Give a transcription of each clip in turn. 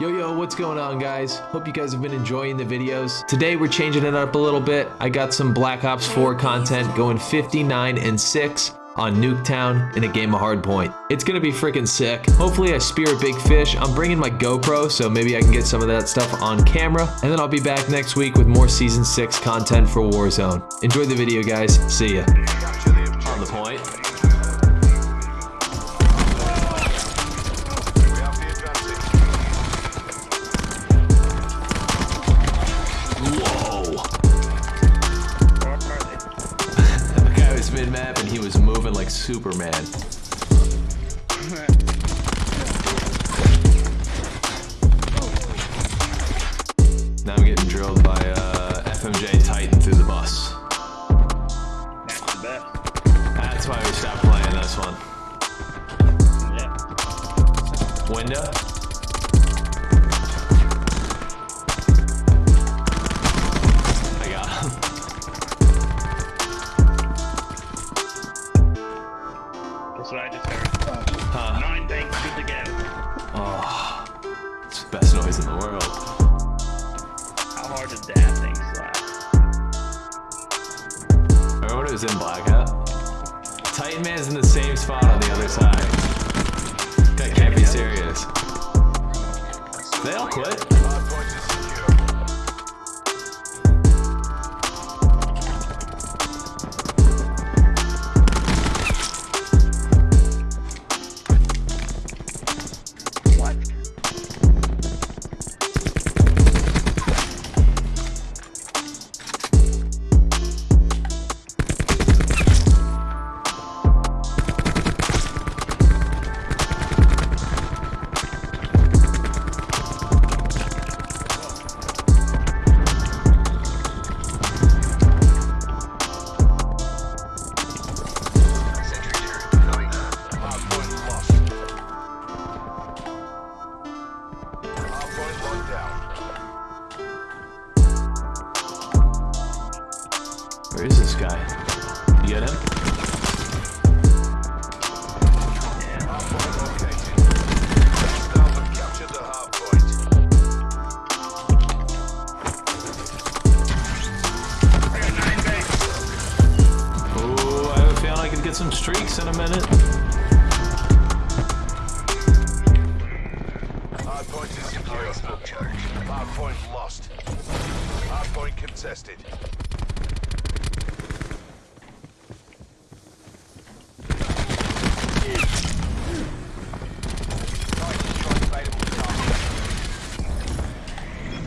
Yo, yo, what's going on, guys? Hope you guys have been enjoying the videos. Today, we're changing it up a little bit. I got some Black Ops 4 content going 59 and 6 on Nuketown in a game of Hardpoint. It's gonna be freaking sick. Hopefully I spear a big fish. I'm bringing my GoPro, so maybe I can get some of that stuff on camera. And then I'll be back next week with more Season 6 content for Warzone. Enjoy the video, guys. See ya. On the point. Was mid-map and he was moving like Superman. Now I'm getting drilled by uh, FMJ Titan through the bus. That's the best. That's why we stopped playing this one. Yeah. Window? In the world. How hard did that thing slap? Remember when it was in Black Hat? Titan Man's in the same spot on the other side. That can't be serious. They all quit. Streaks in a minute. Hardpoint is secure. Hardpoint lost. Hardpoint contested.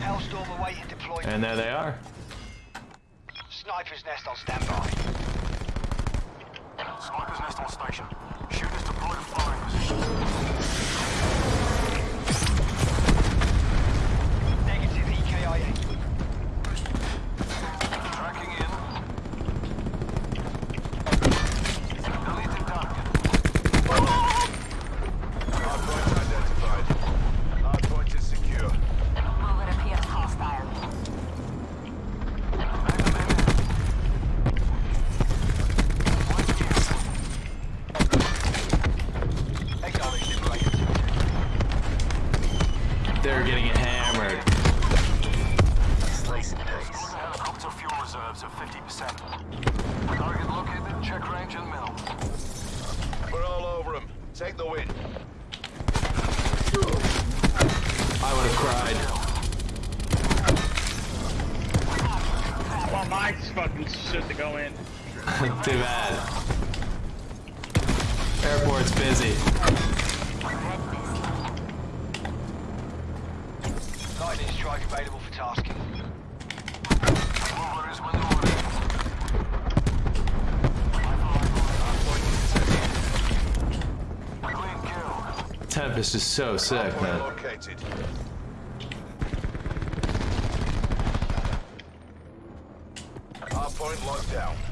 Hellstorm awaiting deployment. And there they are. Sniper's nest on standby. On station. Go in. Too bad. Airport's busy. Lightning strike available for tasking. Mover is window order. Tempest is so sick, man. Hardpoint locked down.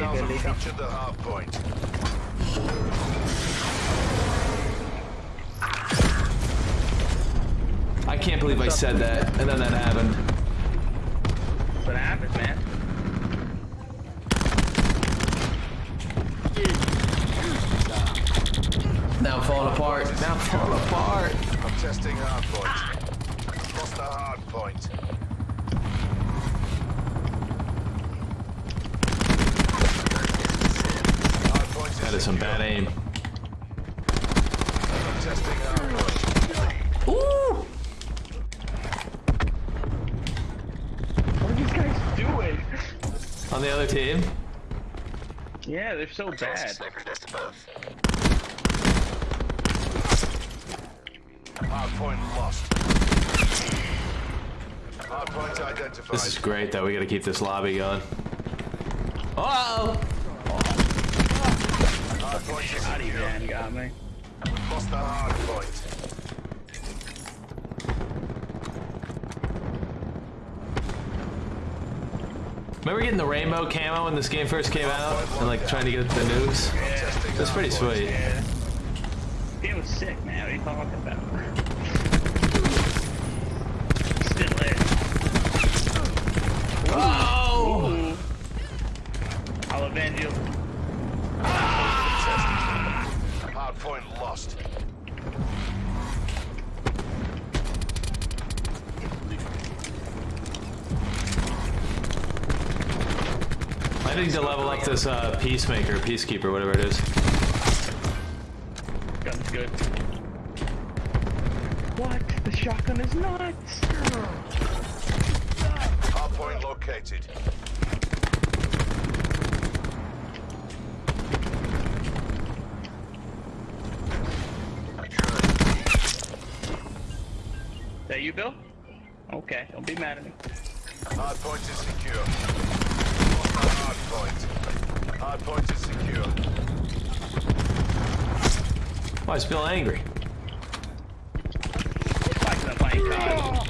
Hostiles have captured the hardpoint. I can't believe I said that, and then that happened. That's what happens, man. Now I'm falling apart. Now I'm falling apart. I'm testing hardpoint. Lost the hardpoint. Hardpoint is That is some bad aim. I'm testing hardpoint. Ooh. What are these guys doing? On the other team. Yeah, they're so bad. Hardpoint lost. Hardpoint identified. This is great, though. We gotta keep this lobby going. Oh! Got me. Lost the hardpoint. Remember getting the rainbow camo when this game first came out? And like trying to get the nukes? Testing That's pretty sweet. Yeah. Game was sick, man. What are you talking about? Still there. Oh! Ooh. I'll avenge you. Hardpoint lost. I need to level up this uh, peacemaker, peacekeeper, whatever it is. Gun's good. What? The shotgun is nuts. Hardpoint located. that you, Bill? Okay, don't be mad at me. Hardpoint is secure. Lost the hardpoint. Hardpoint is secure. Why is Bill angry? Like I'm playing COD.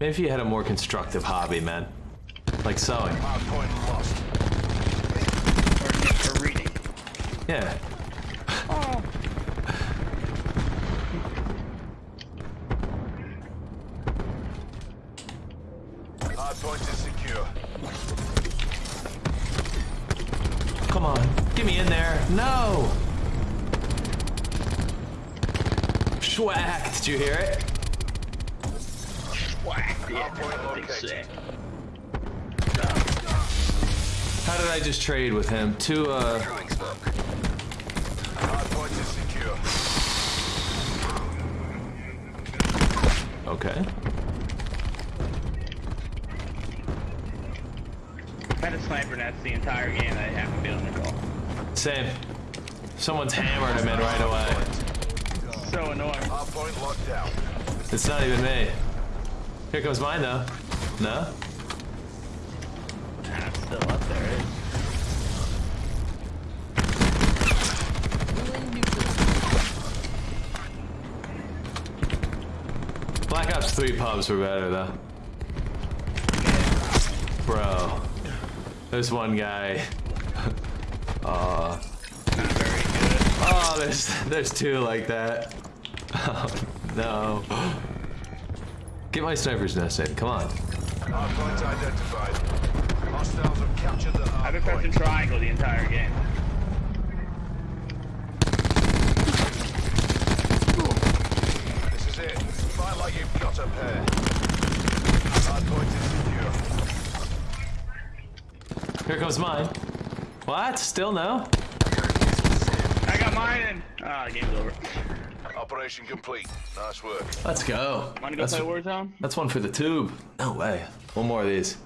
Maybe if you had a more constructive hobby, man. Like sewing. Hardpoint lost. Or, or reading. Yeah. No! Schwack. Did you hear it? Whack. Yeah, Hardpoint big located. sick. How did I just trade with him? Two, uh... Hardpoint is secure. Okay. I've had a sniper nest the entire game I haven't been on the call. Same. Someone's hammered him in right away. So annoying. Hardpoint locked down. It's not even me. Here comes mine, though. No? Nah, still up there. It's Black Ops 3 pubs were better, though. Bro. There's one guy. Not very good. Oh, there's there's two like that. Oh, no. Get my sniper's nest in. Come on. Hardpoint identified. Hostiles have captured the I've been pressing triangle the entire game. This is it. Fight like you've got a pair. Hardpoint is secure. Here comes mine. What? Still no? I got mine and ah, game's over. Operation complete. Nice work. Let's go. Wanna go That's, play Warzone? that's one for the tube. No way. One more of these.